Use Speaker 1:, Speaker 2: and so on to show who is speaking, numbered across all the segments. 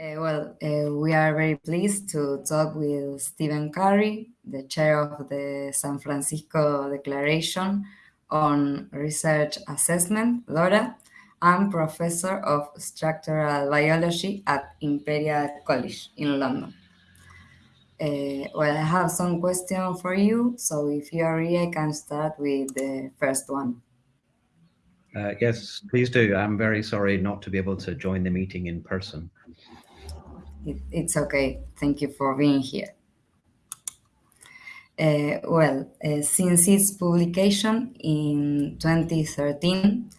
Speaker 1: Uh, well, uh, we are very pleased to talk with Stephen Curry, the chair of the San Francisco Declaration on Research Assessment, DORA, and professor of structural biology at Imperial College in London. Uh, well, I have some questions for you, so if you are ready, I can start with the first one.
Speaker 2: Uh, yes, please do. I'm very sorry not to be able to join the meeting in person.
Speaker 1: It, it's okay. Thank you for being here. Uh, well, uh, since its publication in 2013,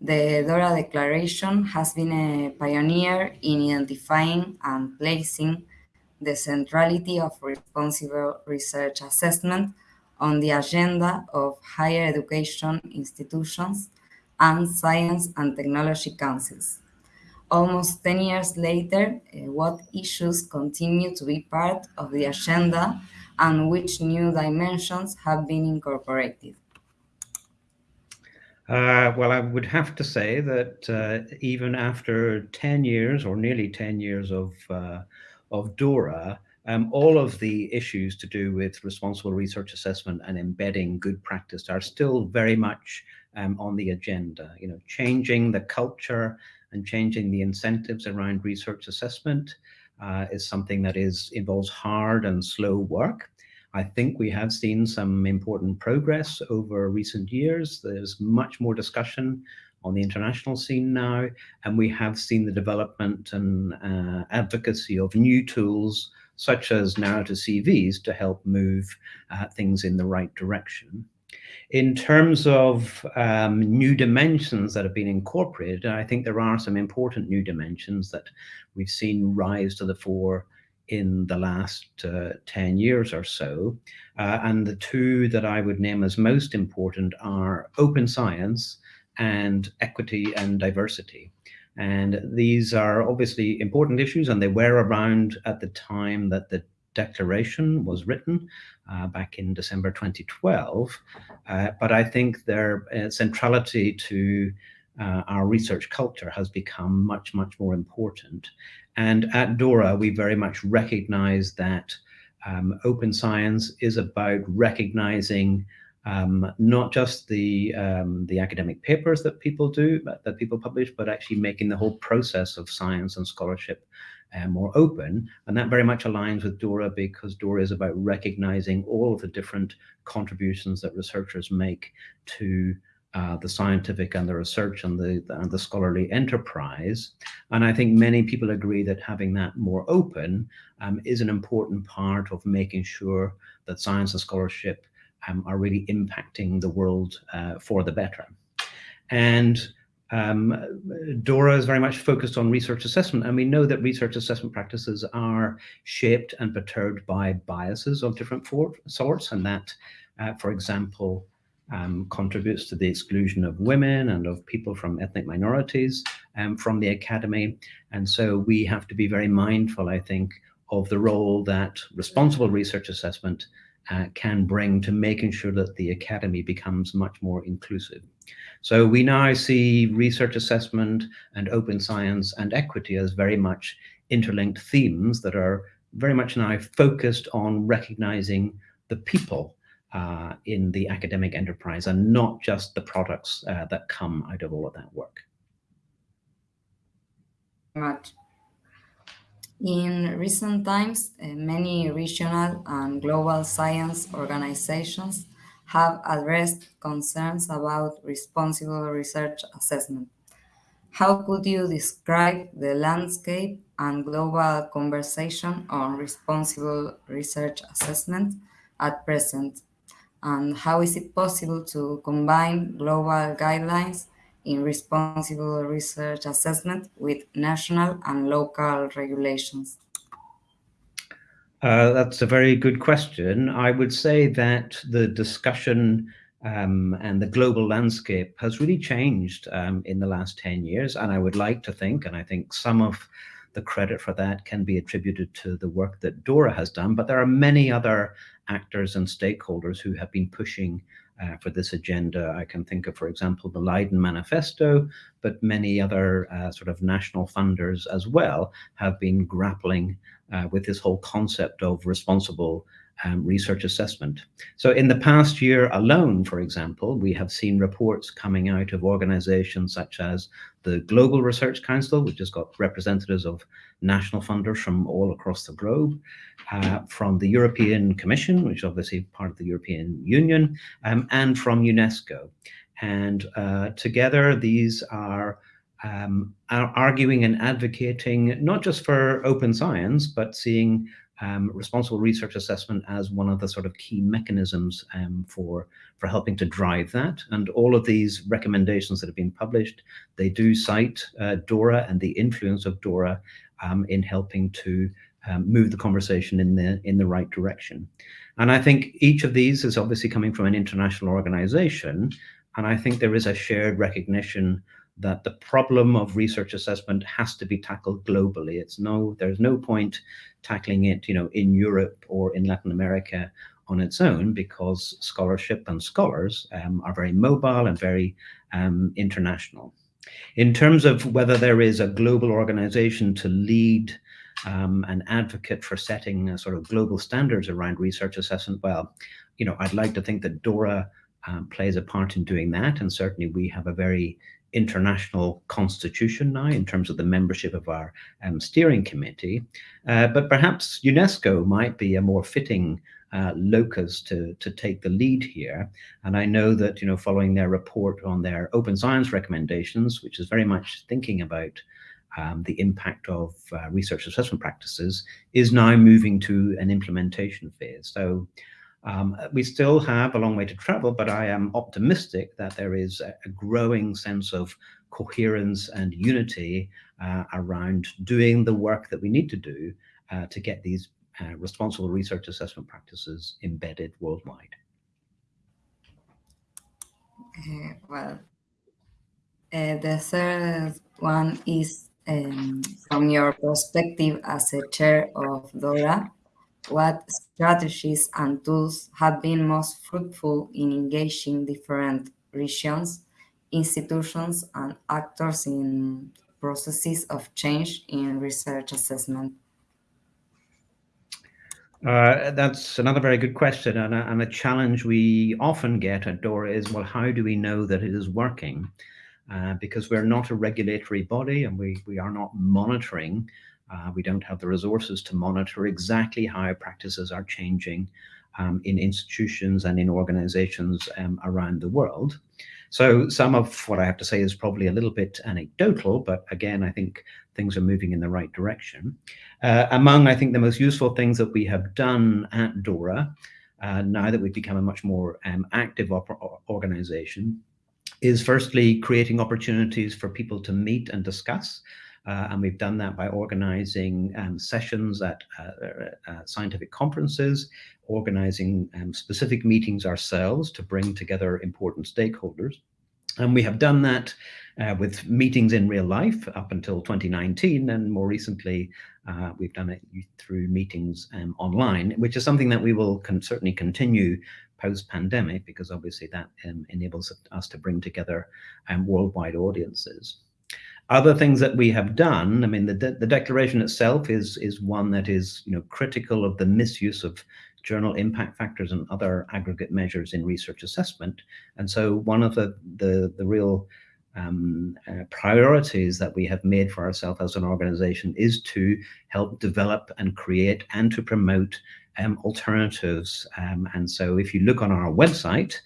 Speaker 1: the DORA Declaration has been a pioneer in identifying and placing the centrality of responsible research assessment on the agenda of higher education institutions and science and technology councils. Almost 10 years later, uh, what issues continue to be part of the agenda and which new dimensions have been incorporated?
Speaker 2: Uh, well, I would have to say that uh, even after 10 years or nearly 10 years of, uh, of DORA, um, all of the issues to do with responsible research assessment and embedding good practice are still very much um, on the agenda. You know, changing the culture and changing the incentives around research assessment uh, is something that is involves hard and slow work. I think we have seen some important progress over recent years. There's much more discussion on the international scene now, and we have seen the development and uh, advocacy of new tools such as narrative CVs to help move uh, things in the right direction. In terms of um, new dimensions that have been incorporated, I think there are some important new dimensions that we've seen rise to the fore in the last uh, 10 years or so. Uh, and the two that I would name as most important are open science and equity and diversity. And these are obviously important issues and they were around at the time that the declaration was written uh, back in December 2012. Uh, but I think their uh, centrality to uh, our research culture has become much, much more important. And at DORA, we very much recognize that um, open science is about recognizing um, not just the um, the academic papers that people do, that people publish, but actually making the whole process of science and scholarship uh, more open. And that very much aligns with DORA because DORA is about recognizing all of the different contributions that researchers make to uh, the scientific and the research and the, and the scholarly enterprise. And I think many people agree that having that more open um, is an important part of making sure that science and scholarship um, are really impacting the world uh, for the better. And um, DORA is very much focused on research assessment, and we know that research assessment practices are shaped and perturbed by biases of different sorts, and that, uh, for example, um, contributes to the exclusion of women and of people from ethnic minorities um, from the academy. And so we have to be very mindful, I think, of the role that responsible research assessment uh, can bring to making sure that the academy becomes much more inclusive. So we now see research assessment and open science and equity as very much interlinked themes that are very much now focused on recognizing the people uh, in the academic enterprise and not just the products uh, that come out of all of that work.
Speaker 1: Much. In recent times, uh, many regional and global science organizations have addressed concerns about responsible research assessment. How could you describe the landscape and global conversation on responsible research assessment at present? And how is it possible to combine global guidelines in responsible research assessment with national and local regulations?
Speaker 2: Uh, that's a very good question. I would say that the discussion um, and the global landscape has really changed um, in the last 10 years. And I would like to think, and I think some of the credit for that can be attributed to the work that DORA has done, but there are many other actors and stakeholders who have been pushing uh, for this agenda. I can think of, for example, the Leiden Manifesto, but many other uh, sort of national funders as well have been grappling uh, with this whole concept of responsible um, research assessment. So in the past year alone, for example, we have seen reports coming out of organizations such as the Global Research Council, which has got representatives of national funders from all across the globe, uh, from the European Commission, which is obviously part of the European Union, um, and from UNESCO. And uh, together, these are um, arguing and advocating not just for open science, but seeing um, responsible research assessment as one of the sort of key mechanisms um, for for helping to drive that. And all of these recommendations that have been published, they do cite uh, DORA and the influence of DORA um, in helping to um, move the conversation in the in the right direction. And I think each of these is obviously coming from an international organization. And I think there is a shared recognition that the problem of research assessment has to be tackled globally. It's no, there's no point tackling it, you know, in Europe or in Latin America on its own because scholarship and scholars um, are very mobile and very um, international. In terms of whether there is a global organization to lead um, an advocate for setting sort of global standards around research assessment, well, you know, I'd like to think that DORA um, plays a part in doing that. And certainly we have a very international constitution now in terms of the membership of our um, steering committee, uh, but perhaps UNESCO might be a more fitting uh, locus to, to take the lead here. And I know that, you know, following their report on their open science recommendations, which is very much thinking about um, the impact of uh, research assessment practices, is now moving to an implementation phase. So um, we still have a long way to travel, but I am optimistic that there is a, growing sense of coherence and unity uh, around doing the work that we need to do uh, to get these uh, responsible research assessment practices embedded worldwide.
Speaker 1: Uh, well, uh, the third one is um, from your perspective as a chair of DORA, what strategies and tools have been most fruitful in engaging different regions, institutions, and actors in processes of change in research assessment?
Speaker 2: Uh, that's another very good question. And a, and a, challenge we often get at DORA is, well, how do we know that it is working? Uh, because we're not a regulatory body and we, we are not monitoring uh, we don't have the resources to monitor exactly how practices are changing um, in institutions and in organizations um, around the world. So some of what I have to say is probably a little bit anecdotal, but again, I think things are moving in the right direction. Uh, among, I think, the most useful things that we have done at DORA, uh, now that we've become a much more um, active organization, is firstly creating opportunities for people to meet and discuss uh, and we've done that by organizing um, sessions at uh, uh, uh, scientific conferences, organizing um, specific meetings ourselves to bring together important stakeholders. And we have done that uh, with meetings in real life up until 2019. And more recently, uh, we've done it through meetings um, online, which is something that we will con certainly continue post-pandemic, because obviously that um, enables us to bring together um, worldwide audiences. Other things that we have done, I mean, the, de the declaration itself is, is one that is you know, critical of the misuse of journal impact factors and other aggregate measures in research assessment. And so one of the, the, the real um, uh, priorities that we have made for ourselves as an organization is to help develop and create and to promote um, alternatives. Um, and so if you look on our website,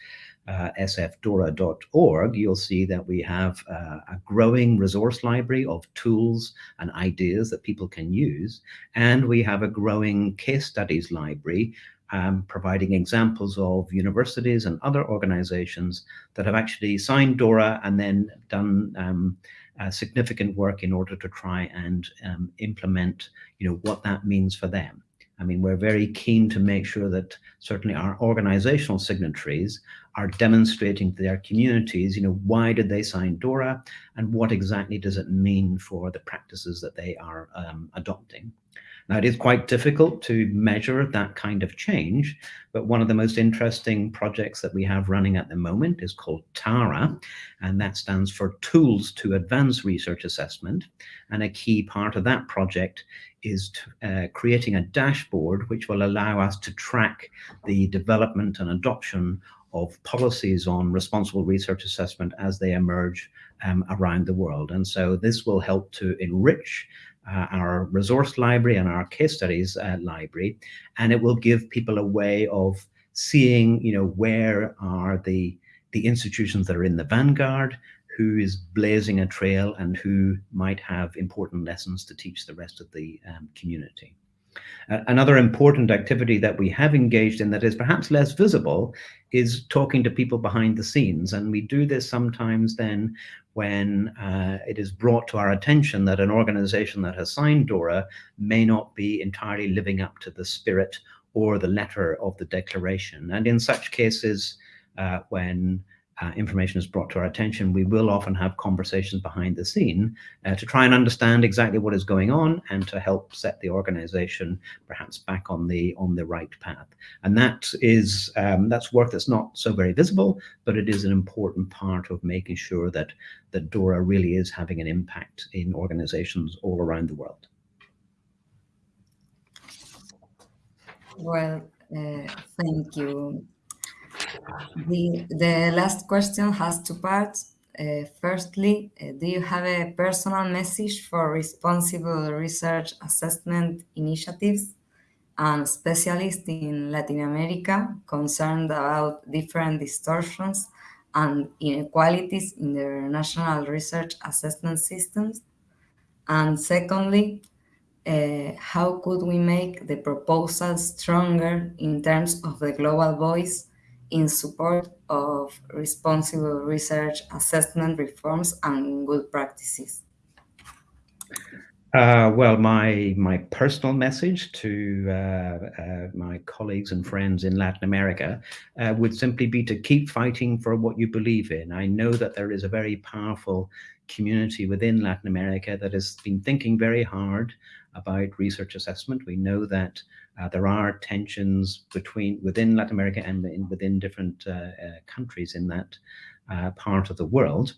Speaker 2: uh, sfdora.org, you'll see that we have uh, a growing resource library of tools and ideas that people can use. And we have a growing case studies library um, providing examples of universities and other organizations that have actually signed DORA and then done um, uh, significant work in order to try and um, implement you know, what that means for them. I mean, we're very keen to make sure that certainly our organizational signatories are demonstrating to their communities, you know, why did they sign DORA and what exactly does it mean for the practices that they are um, adopting. Now, it is quite difficult to measure that kind of change, but one of the most interesting projects that we have running at the moment is called TARA, and that stands for Tools to Advance Research Assessment. And a key part of that project is uh, creating a dashboard which will allow us to track the development and adoption of policies on responsible research assessment as they emerge um, around the world. And so this will help to enrich uh, our resource library and our case studies uh, library, and it will give people a way of seeing, you know, where are the the institutions that are in the vanguard, who is blazing a trail, and who might have important lessons to teach the rest of the um, community. Uh, another important activity that we have engaged in that is perhaps less visible is talking to people behind the scenes. And we do this sometimes then when uh, it is brought to our attention that an organization that has signed DORA may not be entirely living up to the spirit or the letter of the declaration. And in such cases, uh, when uh, information is brought to our attention, we will often have conversations behind the scene uh, to try and understand exactly what is going on and to help set the organization perhaps back on the on the right path. And that is um, that's work that's not so very visible, but it is an important part of making sure that that DORA really is having an impact in organizations all around the world.
Speaker 1: Well, uh, thank you. The, the last question has two parts. Uh, firstly, uh, do you have a personal message for responsible research assessment initiatives and specialists in Latin America concerned about different distortions and inequalities in their national research assessment systems? And secondly, uh, how could we make the proposal stronger in terms of the global voice in support of responsible research assessment reforms and good practices?
Speaker 2: Uh, well, my my personal message to uh, uh, my colleagues and friends in Latin America uh, would simply be to keep fighting for what you believe in. I know that there is a very powerful community within Latin America that has been thinking very hard about research assessment. We know that uh, there are tensions between within Latin America and in, within different uh, uh, countries in that uh, part of the world.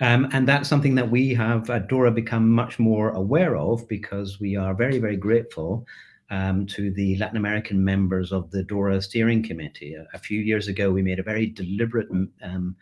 Speaker 2: Um, and that's something that we have at DORA become much more aware of because we are very, very grateful um, to the Latin American members of the DORA steering committee. A, a few years ago, we made a very deliberate um,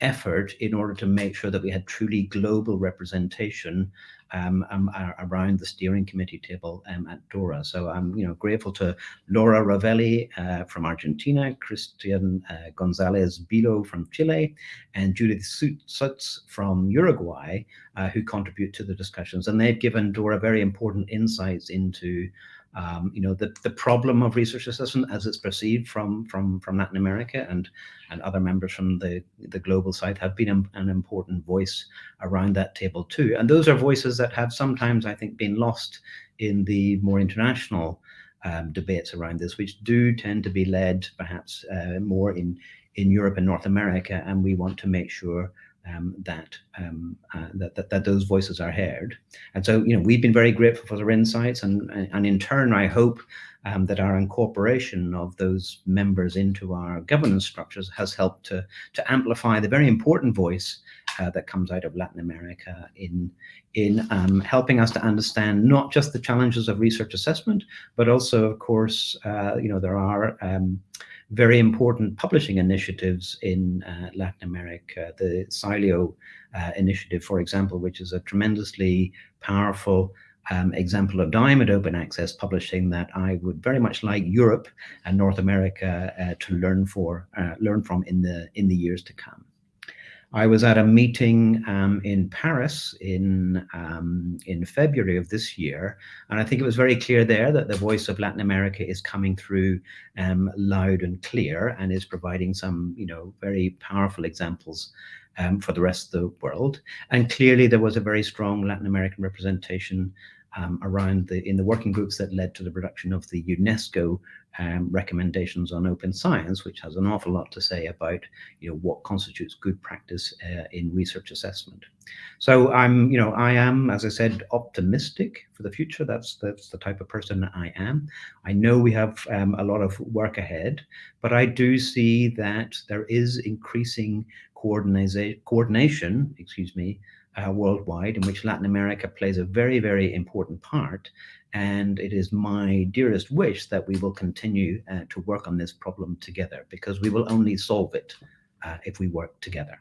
Speaker 2: effort in order to make sure that we had truly global representation um, um, around the steering committee table um, at DORA. So I'm you know grateful to Laura Rovelli uh, from Argentina, Christian uh, Gonzalez Billault from Chile, and Judith Sutz from Uruguay, uh, who contribute to the discussions. And they've given DORA very important insights into um, you know, the, the problem of research assessment as it's perceived from from from Latin America and and other members from the the global south have been an, an important voice around that table too. And those are voices that have sometimes, I think, been lost in the more international um, debates around this, which do tend to be led perhaps uh, more in in Europe and North America. And we want to make sure um, that, um, uh, that, that, that those voices are heard. And so, you know, we've been very grateful for their insights, and and in turn, I hope um, that our incorporation of those members into our governance structures has helped to to amplify the very important voice uh, that comes out of Latin America in in um, helping us to understand not just the challenges of research assessment, but also, of course, uh, you know, there are um, very important publishing initiatives in uh, Latin America. The SciELO uh, initiative, for example, which is a tremendously powerful um, example of diamond open access publishing that I would very much like Europe and North America uh, to learn for uh, learn from in the in the years to come. I was at a meeting um, in Paris in um, in February of this year, and I think it was very clear there that the voice of Latin America is coming through um, loud and clear, and is providing some, you know, very powerful examples um, for the rest of the world. And clearly, there was a very strong Latin American representation um, around the in the working groups that led to the production of the UNESCO um, recommendations on open science, which has an awful lot to say about you know what constitutes good practice uh, in research assessment. So I'm you know I am as I said optimistic for the future. That's that's the type of person I am. I know we have um, a lot of work ahead, but I do see that there is increasing coordination, excuse me, uh, worldwide, in which Latin America plays a very, very important part. And it is my dearest wish that we will continue uh, to work on this problem together because we will only solve it uh, if we work together.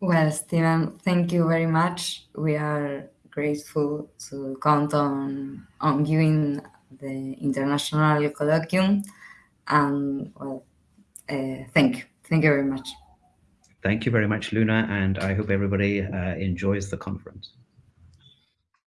Speaker 1: Well, Stephen, thank you very much. We are grateful to count on, on you in the International Colloquium. And well, uh, thank you. Thank you very much.
Speaker 2: Thank you very much, Luna, and I hope everybody uh, enjoys the conference.